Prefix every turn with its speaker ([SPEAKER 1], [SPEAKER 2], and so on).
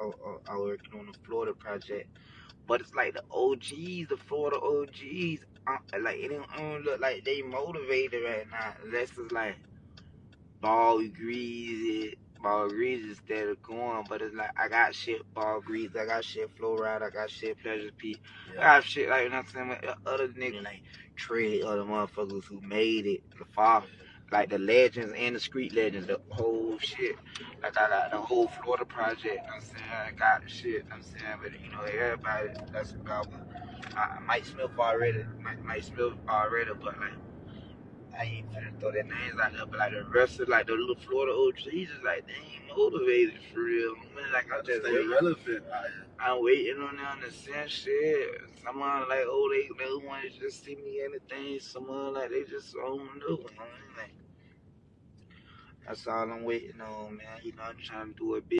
[SPEAKER 1] I, I, I working on the Florida project. But it's like the OGs, the Florida OGs, uh, like it don't, don't look like they motivated right now. Unless it's like Ball Greezy, Ball Greezy instead of going. But it's like I got shit Ball Greezy, I got shit Flo Rida, I got shit pleasure i got shit like you know what I'm saying with other niggas like Trey, other motherfuckers who made it, the father like the legends and the street legends, the whole shit. Like I got the whole Florida project, you know I'm saying? I got the shit, you know I'm saying? But you know, everybody that's about uh, Mike Smith already, Mike, Mike Smith already, but like I ain't finna throw their names out there, but like the rest of like the little Florida OGs, just like they ain't motivated for real. I mean, like I just
[SPEAKER 2] stay relevant.
[SPEAKER 1] I'm waiting on them to send shit. Someone like, oh, they they want to just see me anything. Someone like they just don't know. You know what I mean? Like, that's all I'm waiting on, man. You know, I'm trying to do a big.